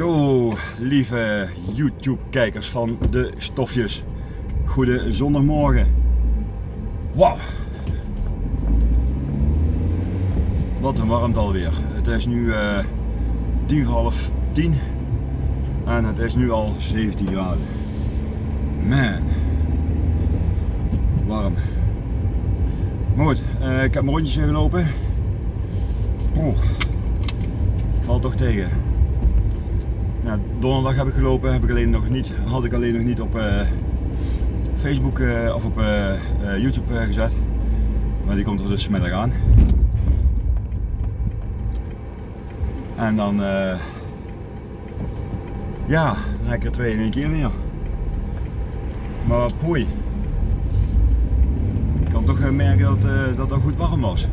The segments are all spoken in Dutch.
Zo, lieve YouTube-kijkers van de stofjes. Goede zondagmorgen. Wauw. Wat een warmte alweer. Het is nu uh, tien voor half tien. En het is nu al 17 graden. Man. Warm. Maar goed, uh, ik heb mijn rondjes gelopen. Oeh. Valt toch tegen. Donderdag heb ik gelopen, heb ik alleen nog niet, had ik alleen nog niet op uh, Facebook uh, of op uh, YouTube gezet. Maar die komt er dus middag aan. En dan, ja, dan er twee in één keer meer. Maar poei. Ik kan toch merken dat, dat goed warm was.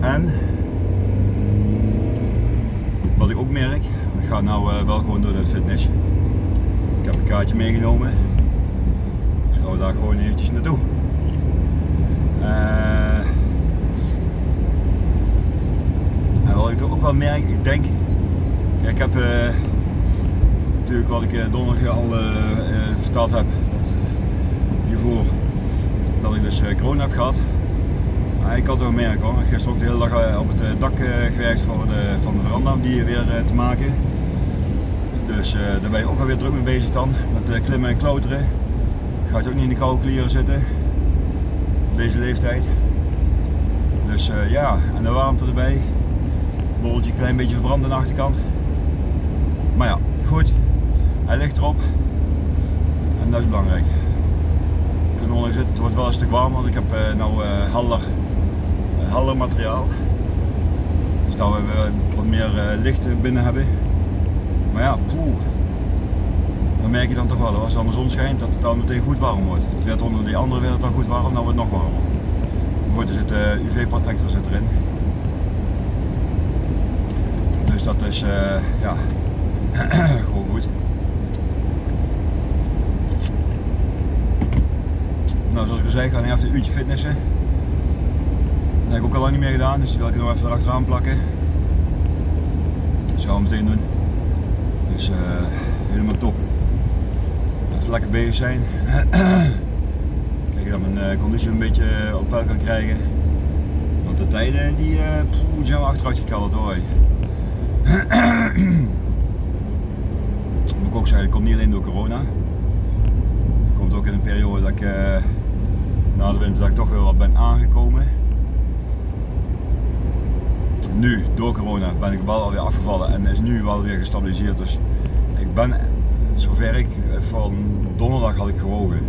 En, wat ik ook merk, ik ga nou uh, wel gewoon door de fitness. Ik heb een kaartje meegenomen. Dus gaan daar gewoon eventjes naartoe. Uh, en wat ik ook wel merk, ik denk, kijk, ik heb uh, natuurlijk wat ik donderdag al verteld heb, dat, hiervoor dat ik dus corona heb gehad. Ik had wel merken hoor. Gisteren ook de hele dag op het dak gewerkt voor de, van de veranda om die weer te maken. Dus daar ben je ook alweer druk mee bezig dan, met klimmen en klauteren. Gaat je ook niet in de koude klieren zitten, op deze leeftijd. Dus ja, en de warmte erbij. Bolletje klein beetje verbrand aan de achterkant. Maar ja, goed. Hij ligt erop. En dat is belangrijk. Kunnen. Het wordt wel een stuk warm, want ik heb uh, helder, helder materiaal. Dus dat we wat meer licht binnen hebben. Maar ja, poeh. Dan merk je dan toch wel, als dan de zon schijnt, dat het dan meteen goed warm wordt. Het werd onder die andere werd het dan goed warm, dan wordt het nog warmer. Maar goed, er zit uh, eh, UV-protector zit erin. Dus dat is, uh, ja, gewoon goed. Nou, zoals ik al zei, ik ga nu even een uurtje fitnessen. Dat heb ik ook al lang niet meer gedaan, dus die wil ik nog even erachteraan plakken. Dat gaan we meteen doen. Dus uh, helemaal top. Even lekker bezig zijn. Kijk dat mijn uh, conditie een beetje op peil kan krijgen. Want de tijden die, uh, poeh, zijn we achteruit gekald hoor. Moet ik ook zeggen, dat komt niet alleen door corona. Het komt ook in een periode dat ik na de winter dat ik toch weer wat ben aangekomen nu, door corona, ben ik wel alweer afgevallen en is nu wel weer gestabiliseerd. Dus ik ben, zover ik van donderdag had ik gewogen.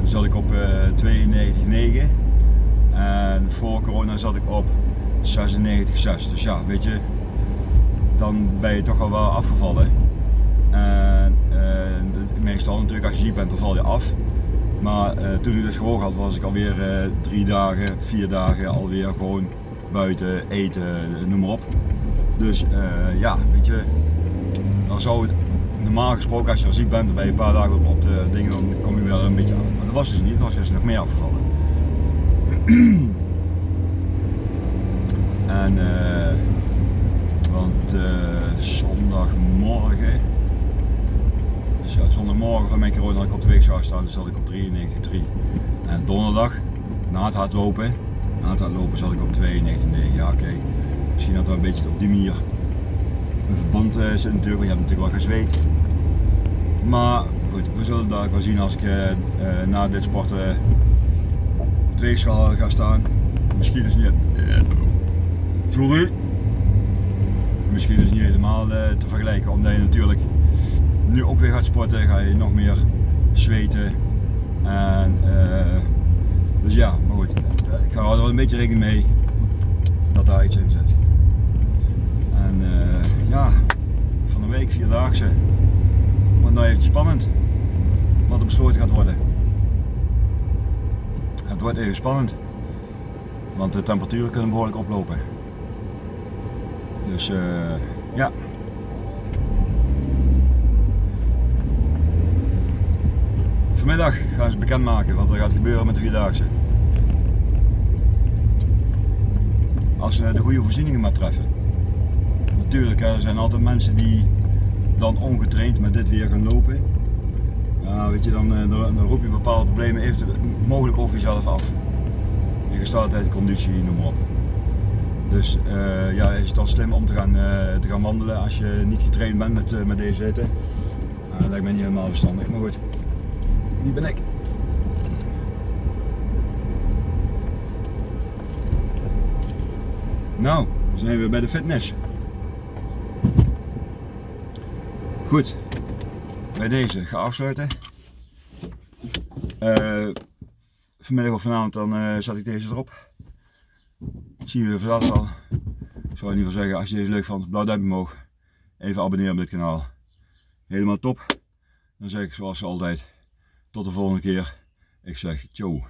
En zat ik op uh, eh, 92,9 en voor corona zat ik op 96,6. Dus ja, weet je, dan ben je toch al wel afgevallen. En uh, meestal natuurlijk als je ziek bent, dan val je af. Maar toen ik dus gewogen had, was ik alweer uh, drie dagen, vier dagen alweer gewoon buiten, eten, noem maar op. Dus uh, ja, weet je, dan zou het normaal gesproken als je al ziek bent, dan ben je een paar dagen op de dingen, dan kom je wel een beetje aan. Maar dat was dus niet, dan was dus nog meer afgevallen. en uh, want uh, zondagmorgen, zondagmorgen van mijn corona had ik op de weegschaal staan, dus zat ik op 93,3. En donderdag, na het hardlopen, na het lopen zat ik op 92,9. Ja, oké. Okay. Misschien dat we een beetje op die manier een verband uh, zit natuurlijk, want je hebt natuurlijk wel gezweet. Maar goed, we zullen daar wel zien als ik uh, uh, na dit sporten op de weegschaal ga staan. Misschien is het niet... Sorry. Misschien is het niet helemaal te vergelijken, omdat je natuurlijk nu ook weer gaat sporten, ga je nog meer zweten. En, dus ja, maar goed ik hou er wel een beetje rekening mee dat daar iets in zit. En uh, ja, van de week vierdaagse. Want nou even spannend wat er besloten gaat worden. Het wordt even spannend, want de temperaturen kunnen behoorlijk oplopen. Dus uh, ja. Vanmiddag gaan ze bekendmaken wat er gaat gebeuren met de Vierdaagse. Als ze de goede voorzieningen maar treffen. tuurlijk, hè, er zijn altijd mensen die dan ongetraind met dit weer gaan lopen. Weet je, dan, dan, roep je bepaalde problemen even mogelijk over jezelf af. Je gesteldheid, conditie, noem maar op. Dus uh, ja, is het dan slim om te gaan, uh, te gaan wandelen als je niet getraind bent met, met deze hitte? Nou, dat lijkt mij niet helemaal verstandig, maar goed. Wie ben ik? Nou, we zijn weer bij de fitness. Goed, bij deze ga afsluiten. vanmiddag of vanavond dan zet ik deze erop zie je vanavond al. Ik zou in ieder geval zeggen, als je deze leuk vond, blauw duimpje omhoog. Even abonneren op dit kanaal. Helemaal top. Dan zeg ik zoals altijd, tot de volgende keer. Ik zeg ciao.